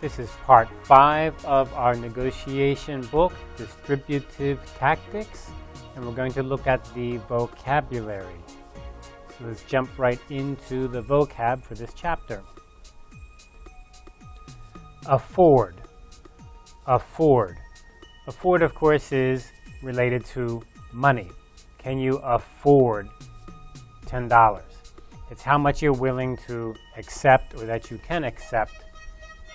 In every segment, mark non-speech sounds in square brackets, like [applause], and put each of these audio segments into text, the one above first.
This is part five of our negotiation book, Distributive Tactics, and we're going to look at the vocabulary. So let's jump right into the vocab for this chapter. Afford. Afford. Afford, of course, is related to money. Can you afford $10? It's how much you're willing to accept or that you can accept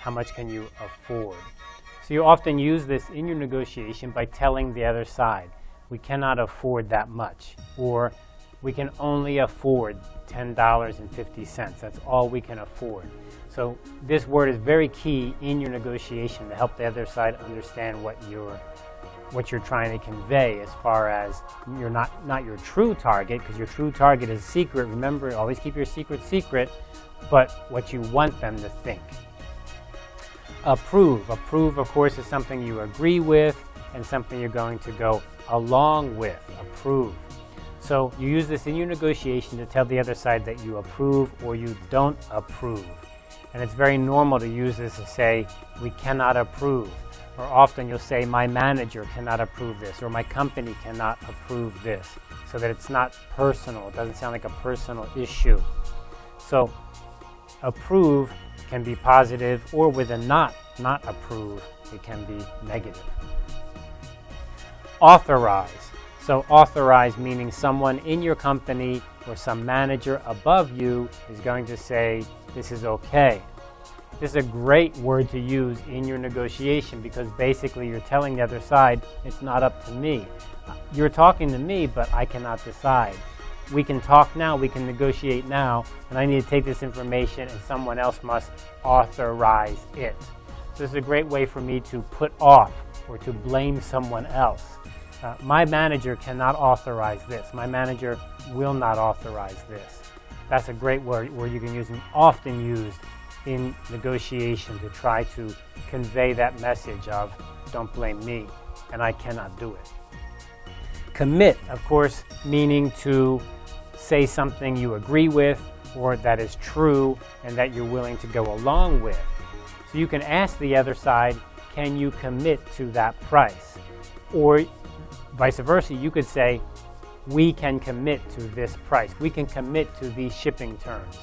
how much can you afford? So you often use this in your negotiation by telling the other side, we cannot afford that much, or we can only afford $10.50. That's all we can afford. So this word is very key in your negotiation to help the other side understand what you're what you're trying to convey as far as you're not not your true target because your true target is secret remember always keep your secret secret but what you want them to think Approve. Approve, of course, is something you agree with and something you're going to go along with. Approve. So you use this in your negotiation to tell the other side that you approve or you don't approve. And it's very normal to use this to say, we cannot approve. Or often you'll say, my manager cannot approve this, or my company cannot approve this, so that it's not personal. It doesn't sound like a personal issue. So approve can be positive, or with a not, not approve, it can be negative. Authorize. So authorize meaning someone in your company or some manager above you is going to say, this is okay. This is a great word to use in your negotiation because basically you're telling the other side, it's not up to me. You're talking to me, but I cannot decide we can talk now, we can negotiate now, and I need to take this information and someone else must authorize it. So this is a great way for me to put off or to blame someone else. Uh, my manager cannot authorize this. My manager will not authorize this. That's a great word, word you can use and often used in negotiation to try to convey that message of don't blame me and I cannot do it. Commit, of course, meaning to say something you agree with or that is true and that you're willing to go along with. So you can ask the other side, can you commit to that price? Or vice versa, you could say, we can commit to this price. We can commit to these shipping terms.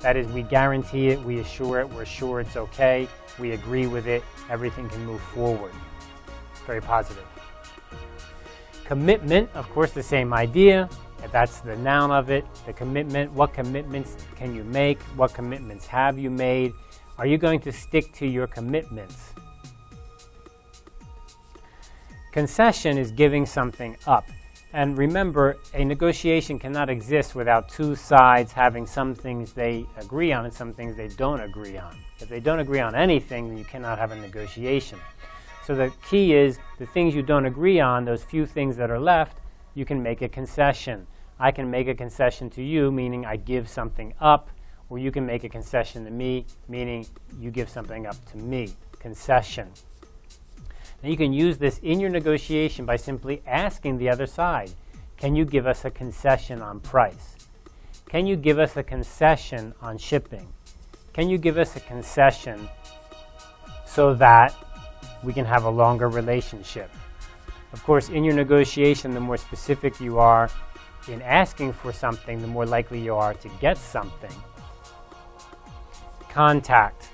That is, we guarantee it, we assure it, we're sure it's okay, we agree with it, everything can move forward. Very positive. Commitment, of course, the same idea. That's the noun of it, the commitment. What commitments can you make? What commitments have you made? Are you going to stick to your commitments? Concession is giving something up. And remember, a negotiation cannot exist without two sides having some things they agree on and some things they don't agree on. If they don't agree on anything, then you cannot have a negotiation. So the key is the things you don't agree on, those few things that are left, you can make a concession. I can make a concession to you, meaning I give something up, or you can make a concession to me, meaning you give something up to me. Concession. Now you can use this in your negotiation by simply asking the other side, can you give us a concession on price? Can you give us a concession on shipping? Can you give us a concession so that we can have a longer relationship. Of course, in your negotiation, the more specific you are in asking for something, the more likely you are to get something. Contact.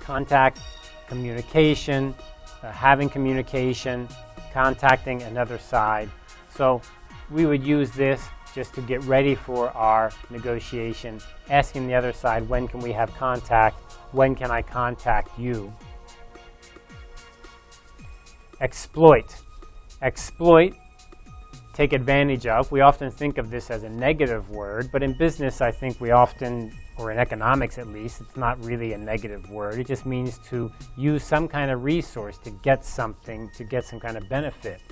Contact, communication, uh, having communication, contacting another side. So we would use this just to get ready for our negotiation, asking the other side, when can we have contact? When can I contact you? Exploit. Exploit, take advantage of. We often think of this as a negative word, but in business I think we often, or in economics at least, it's not really a negative word. It just means to use some kind of resource to get something, to get some kind of benefit.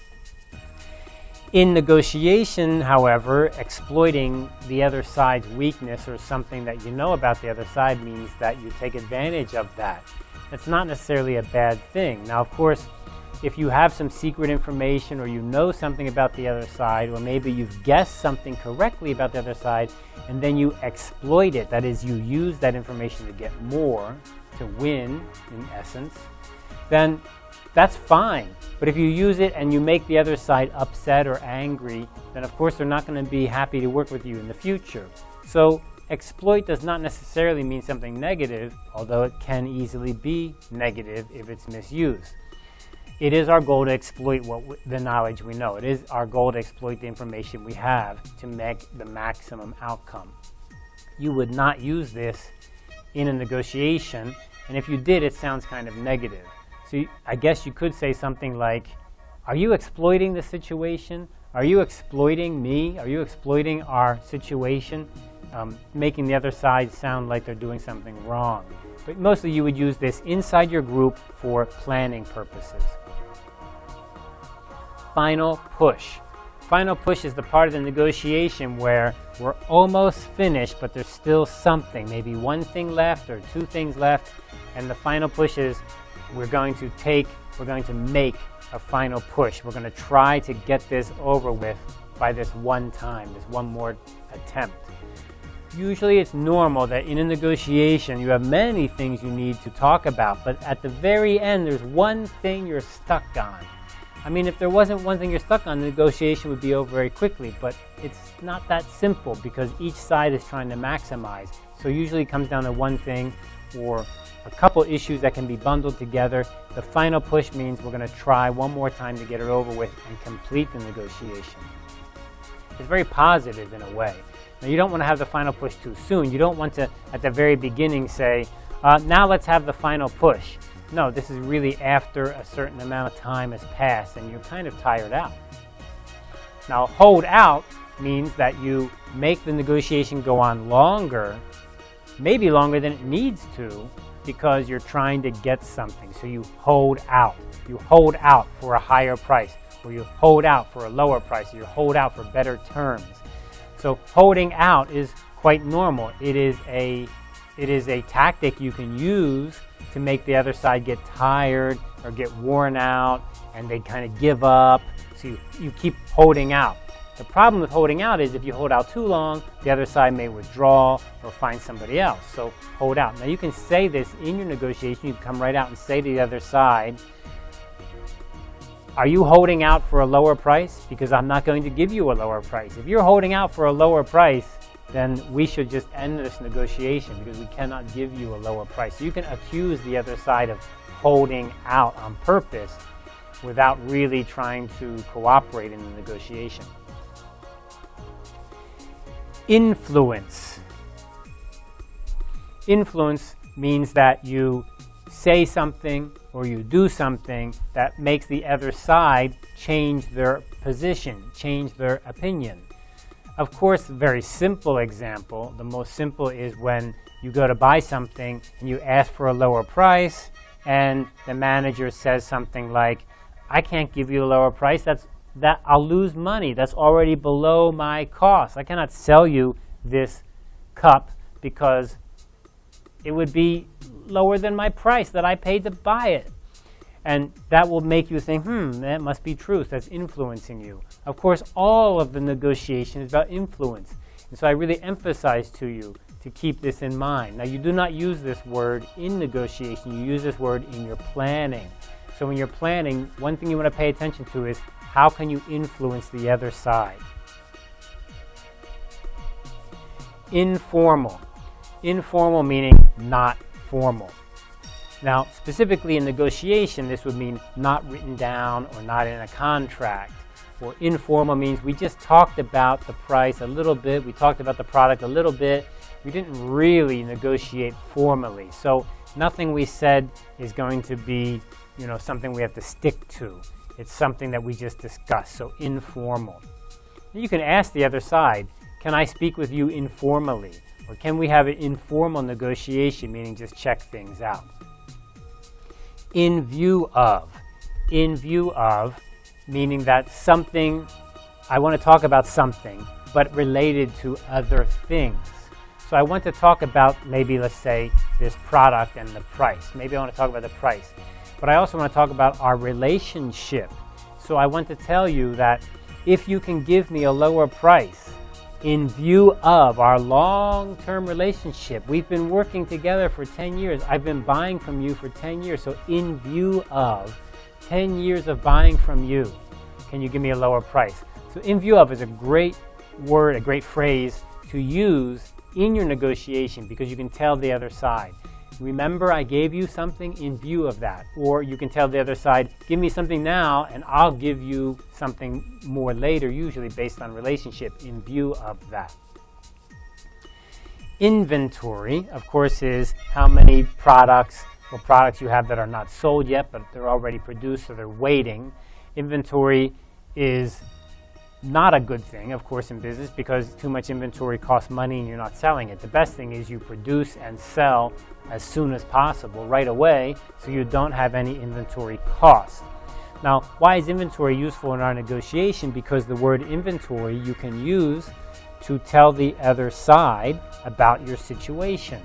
In negotiation, however, exploiting the other side's weakness or something that you know about the other side means that you take advantage of that. It's not necessarily a bad thing. Now, of course, if you have some secret information or you know something about the other side, or maybe you've guessed something correctly about the other side, and then you exploit it, that is, you use that information to get more, to win, in essence, then that's fine. But if you use it and you make the other side upset or angry, then of course they're not going to be happy to work with you in the future. So exploit does not necessarily mean something negative, although it can easily be negative if it's misused. It is our goal to exploit what the knowledge we know. It is our goal to exploit the information we have to make the maximum outcome. You would not use this in a negotiation, and if you did, it sounds kind of negative. So you, I guess you could say something like, are you exploiting the situation? Are you exploiting me? Are you exploiting our situation? Um, making the other side sound like they're doing something wrong. But mostly you would use this inside your group for planning purposes final push. Final push is the part of the negotiation where we're almost finished, but there's still something, maybe one thing left or two things left. And the final push is we're going to take, we're going to make a final push. We're going to try to get this over with by this one time, this one more attempt. Usually it's normal that in a negotiation you have many things you need to talk about, but at the very end there's one thing you're stuck on. I mean, if there wasn't one thing you're stuck on, the negotiation would be over very quickly, but it's not that simple because each side is trying to maximize. So usually it comes down to one thing or a couple issues that can be bundled together. The final push means we're going to try one more time to get it over with and complete the negotiation. It's very positive in a way. Now, you don't want to have the final push too soon. You don't want to, at the very beginning, say, uh, now let's have the final push. No, this is really after a certain amount of time has passed and you're kind of tired out. Now, hold out means that you make the negotiation go on longer, maybe longer than it needs to, because you're trying to get something. So you hold out. You hold out for a higher price, or you hold out for a lower price, or you hold out for better terms. So holding out is quite normal. It is a, it is a tactic you can use to make the other side get tired or get worn out and they kind of give up. So you, you keep holding out. The problem with holding out is if you hold out too long, the other side may withdraw or find somebody else. So hold out. Now you can say this in your negotiation. You can come right out and say to the other side, are you holding out for a lower price? Because I'm not going to give you a lower price. If you're holding out for a lower price, then we should just end this negotiation because we cannot give you a lower price. You can accuse the other side of holding out on purpose without really trying to cooperate in the negotiation. Influence. Influence means that you say something or you do something that makes the other side change their position, change their opinion. Of course, very simple example, the most simple is when you go to buy something and you ask for a lower price and the manager says something like, I can't give you a lower price, that's, that I'll lose money, that's already below my cost. I cannot sell you this cup because it would be lower than my price that I paid to buy it. And that will make you think, hmm, that must be truth. That's influencing you. Of course, all of the negotiation is about influence. And so I really emphasize to you to keep this in mind. Now, you do not use this word in negotiation. You use this word in your planning. So when you're planning, one thing you want to pay attention to is how can you influence the other side? Informal. Informal meaning not formal. Now, specifically in negotiation, this would mean not written down or not in a contract. Or informal means we just talked about the price a little bit, we talked about the product a little bit, we didn't really negotiate formally. So nothing we said is going to be you know, something we have to stick to. It's something that we just discussed, so informal. You can ask the other side, can I speak with you informally? Or can we have an informal negotiation, meaning just check things out? In view of. In view of, meaning that something, I want to talk about something, but related to other things. So I want to talk about maybe, let's say, this product and the price. Maybe I want to talk about the price. But I also want to talk about our relationship. So I want to tell you that if you can give me a lower price, in view of our long-term relationship. We've been working together for 10 years. I've been buying from you for 10 years. So in view of 10 years of buying from you, can you give me a lower price? So in view of is a great word, a great phrase to use in your negotiation because you can tell the other side. Remember I gave you something in view of that. Or you can tell the other side, give me something now and I'll give you something more later, usually based on relationship, in view of that. Inventory, of course, is how many products or products you have that are not sold yet, but they're already produced, so they're waiting. Inventory is not a good thing, of course, in business because too much inventory costs money and you're not selling it. The best thing is you produce and sell as soon as possible, right away, so you don't have any inventory cost. Now, why is inventory useful in our negotiation? Because the word inventory you can use to tell the other side about your situation.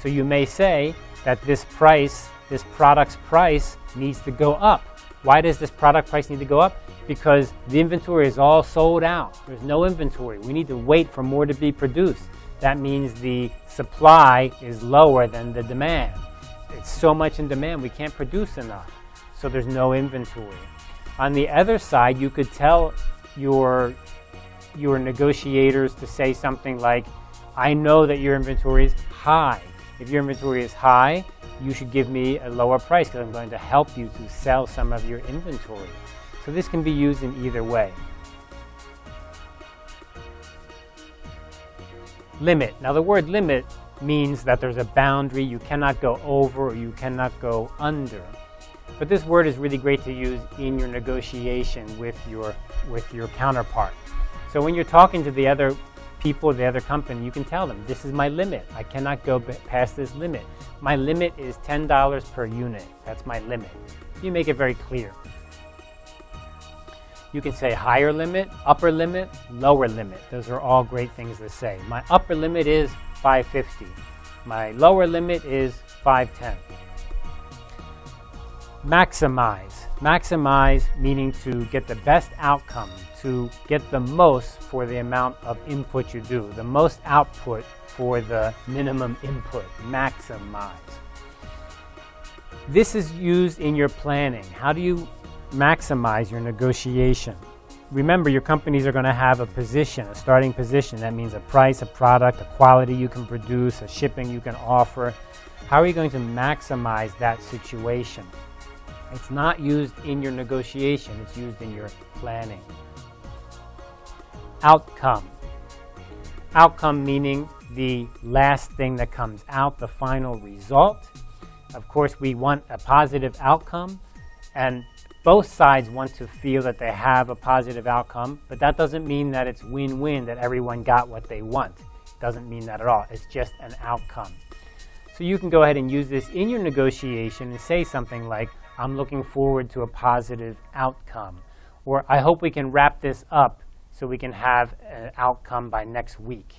So you may say that this price, this product's price needs to go up. Why does this product price need to go up? Because the inventory is all sold out. There's no inventory. We need to wait for more to be produced. That means the supply is lower than the demand. It's so much in demand, we can't produce enough. So there's no inventory. On the other side, you could tell your, your negotiators to say something like, I know that your inventory is high. If your inventory is high, you should give me a lower price because I'm going to help you to sell some of your inventory. So this can be used in either way. Limit. Now the word limit means that there's a boundary you cannot go over or you cannot go under. But this word is really great to use in your negotiation with your, with your counterpart. So when you're talking to the other people, the other company, you can tell them, this is my limit. I cannot go past this limit. My limit is $10 per unit. That's my limit. You make it very clear. You can say higher limit, upper limit, lower limit. Those are all great things to say. My upper limit is 550. My lower limit is 510. Maximize. Maximize meaning to get the best outcome, to get the most for the amount of input you do, the most output for the minimum input. Maximize. This is used in your planning. How do you maximize your negotiation. Remember, your companies are going to have a position, a starting position. That means a price, a product, a quality you can produce, a shipping you can offer. How are you going to maximize that situation? It's not used in your negotiation, it's used in your planning. Outcome. Outcome meaning the last thing that comes out, the final result. Of course, we want a positive outcome, and both sides want to feel that they have a positive outcome, but that doesn't mean that it's win-win, that everyone got what they want. It doesn't mean that at all. It's just an outcome. So you can go ahead and use this in your negotiation and say something like, I'm looking forward to a positive outcome. Or I hope we can wrap this up so we can have an outcome by next week.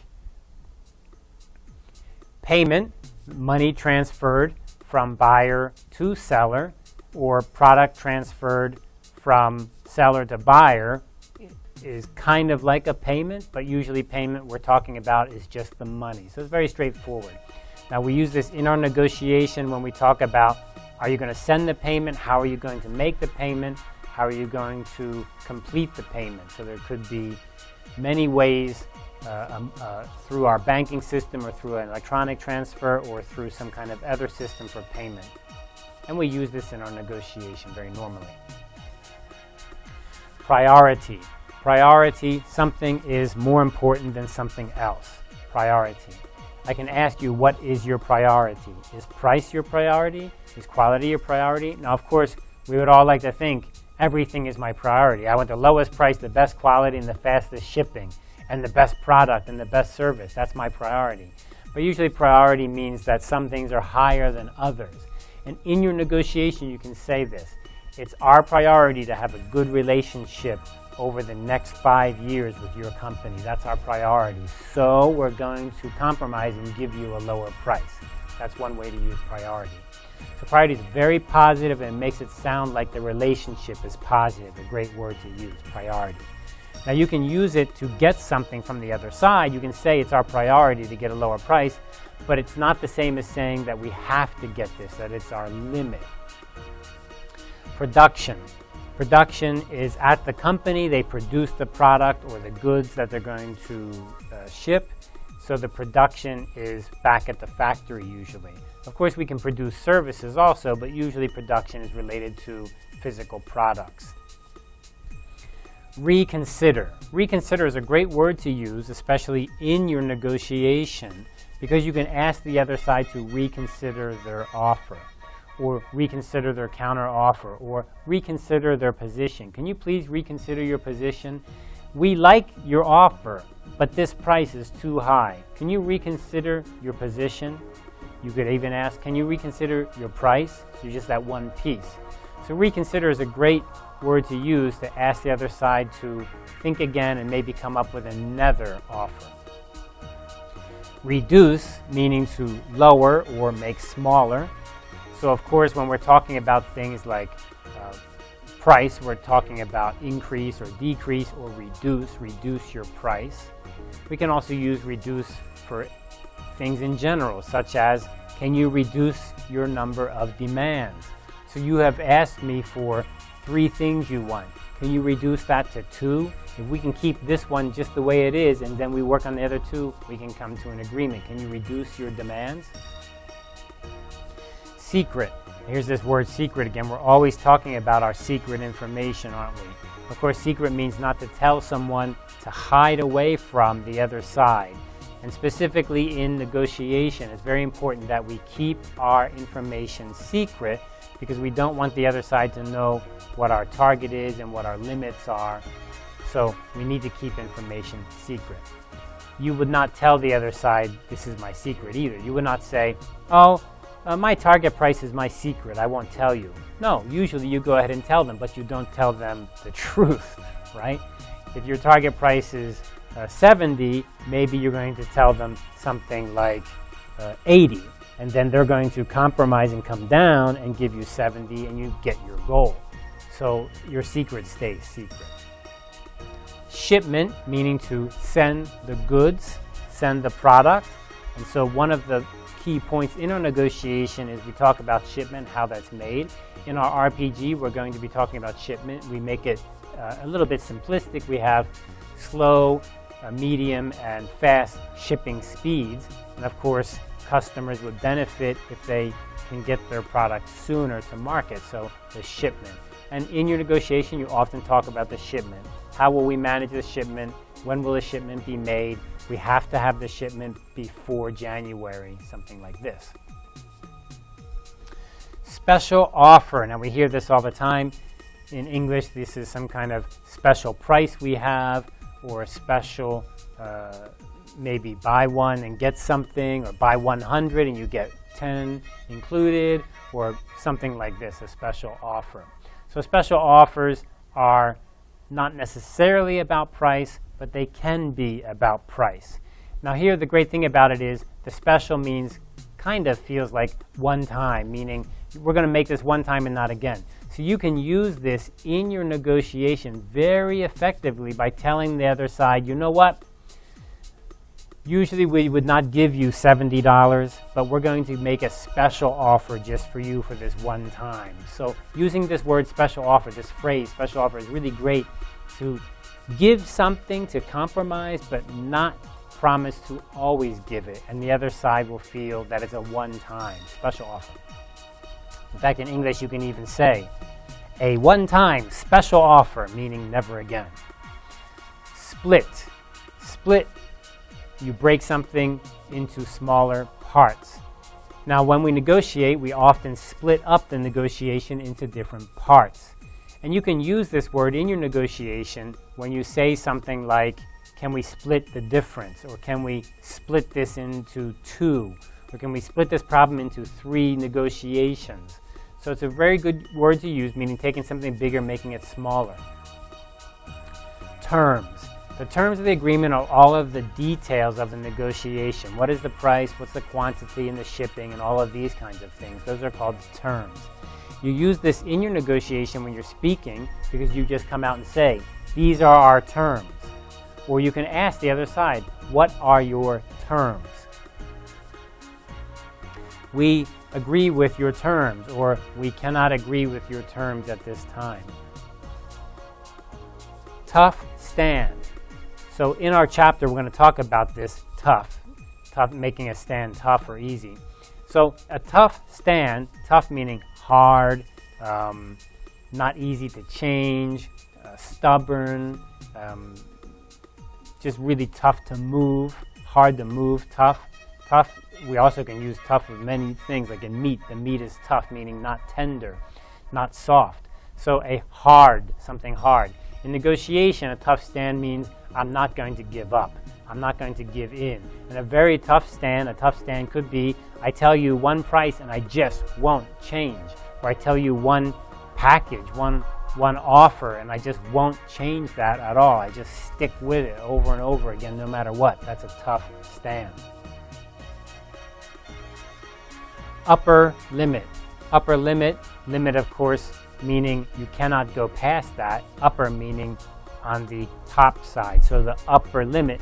Payment, money transferred from buyer to seller or product transferred from seller to buyer is kind of like a payment, but usually payment we're talking about is just the money. So it's very straightforward. Now we use this in our negotiation when we talk about are you going to send the payment, how are you going to make the payment, how are you going to complete the payment. So there could be many ways uh, um, uh, through our banking system or through an electronic transfer or through some kind of other system for payment. And we use this in our negotiation very normally. Priority. Priority, something is more important than something else. Priority. I can ask you, what is your priority? Is price your priority? Is quality your priority? Now, of course, we would all like to think everything is my priority. I want the lowest price, the best quality, and the fastest shipping, and the best product, and the best service. That's my priority. But usually priority means that some things are higher than others. And in your negotiation, you can say this. It's our priority to have a good relationship over the next five years with your company. That's our priority. So we're going to compromise and give you a lower price. That's one way to use priority. So priority is very positive and makes it sound like the relationship is positive, a great word to use, priority. Now you can use it to get something from the other side. You can say it's our priority to get a lower price, but it's not the same as saying that we have to get this, that it's our limit. Production. Production is at the company, they produce the product or the goods that they're going to uh, ship. So the production is back at the factory usually. Of course, we can produce services also, but usually production is related to physical products. Reconsider. Reconsider is a great word to use, especially in your negotiation, because you can ask the other side to reconsider their offer, or reconsider their counter offer, or reconsider their position. Can you please reconsider your position? We like your offer, but this price is too high. Can you reconsider your position? You could even ask, can you reconsider your price? So just that one piece. So reconsider is a great word to use to ask the other side to think again and maybe come up with another offer. Reduce, meaning to lower or make smaller. So of course, when we're talking about things like uh, price, we're talking about increase or decrease or reduce, reduce your price. We can also use reduce for things in general, such as, can you reduce your number of demands? So you have asked me for three things you want. Can you reduce that to two? If we can keep this one just the way it is and then we work on the other two, we can come to an agreement. Can you reduce your demands? Secret. Here's this word secret again. We're always talking about our secret information, aren't we? Of course, secret means not to tell someone to hide away from the other side. And specifically in negotiation, it's very important that we keep our information secret because we don't want the other side to know what our target is and what our limits are. So we need to keep information secret. You would not tell the other side, this is my secret either. You would not say, oh, uh, my target price is my secret, I won't tell you. No, usually you go ahead and tell them, but you don't tell them the [laughs] truth, right? If your target price is uh, 70, maybe you're going to tell them something like uh, 80 and then they're going to compromise and come down and give you 70 and you get your goal. So your secret stays secret. Shipment, meaning to send the goods, send the product. And so one of the key points in our negotiation is we talk about shipment, how that's made. In our RPG, we're going to be talking about shipment. We make it uh, a little bit simplistic. We have slow, Uh, medium, and fast shipping speeds. And of course, customers would benefit if they can get their product sooner to market, so the shipment. And in your negotiation, you often talk about the shipment. How will we manage the shipment? When will the shipment be made? We have to have the shipment before January, something like this. Special offer. Now we hear this all the time. In English, this is some kind of special price we have or a special uh, maybe buy one and get something, or buy 100 and you get 10 included, or something like this, a special offer. So special offers are not necessarily about price, but they can be about price. Now here the great thing about it is the special means kind of feels like one time, meaning we're going to make this one time and not again. So you can use this in your negotiation very effectively by telling the other side, you know what, Usually we would not give you $70, but we're going to make a special offer just for you for this one time. So using this word special offer, this phrase special offer is really great to give something to compromise, but not promise to always give it. And the other side will feel that it's a one-time special offer. In fact, in English, you can even say a one-time special offer, meaning never again. Split. Split you break something into smaller parts. Now, when we negotiate, we often split up the negotiation into different parts. And you can use this word in your negotiation when you say something like, can we split the difference? Or can we split this into two? Or can we split this problem into three negotiations? So it's a very good word to use, meaning taking something bigger, making it smaller. Terms. The terms of the agreement are all of the details of the negotiation. What is the price, what's the quantity and the shipping and all of these kinds of things. Those are called terms. You use this in your negotiation when you're speaking because you just come out and say, these are our terms. Or you can ask the other side, what are your terms? We agree with your terms, or we cannot agree with your terms at this time. Tough stand. So in our chapter, we're going to talk about this tough, tough, making a stand tough or easy. So a tough stand, tough meaning hard, um, not easy to change, uh, stubborn, um, just really tough to move, hard to move, tough. Tough, we also can use tough with many things, like in meat. The meat is tough, meaning not tender, not soft. So a hard, something hard. In negotiation, a tough stand means I'm not going to give up. I'm not going to give in. And a very tough stand, a tough stand could be I tell you one price and I just won't change. Or I tell you one package, one, one offer, and I just won't change that at all. I just stick with it over and over again no matter what. That's a tough stand. Upper limit. Upper limit, limit of course meaning you cannot go past that. Upper meaning on the top side. So the upper limit,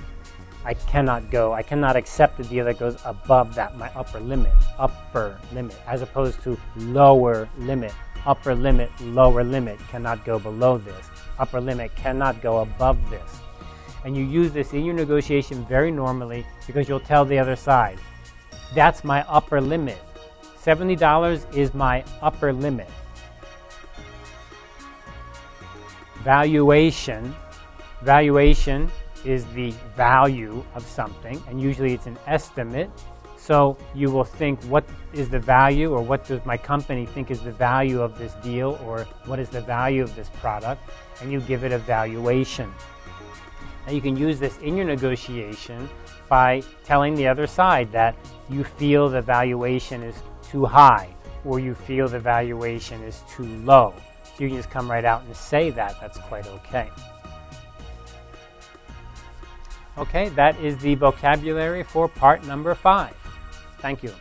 I cannot go. I cannot accept a deal that goes above that, my upper limit. Upper limit, as opposed to lower limit. Upper limit, lower limit cannot go below this. Upper limit cannot go above this. And you use this in your negotiation very normally because you'll tell the other side, that's my upper limit. $70 is my upper limit. Valuation. Valuation is the value of something, and usually it's an estimate. So you will think, what is the value, or what does my company think is the value of this deal, or what is the value of this product, and you give it a valuation. Now you can use this in your negotiation by telling the other side that you feel the valuation is too high, or you feel the valuation is too low. You can just come right out and say that. That's quite okay. Okay, that is the vocabulary for part number five. Thank you.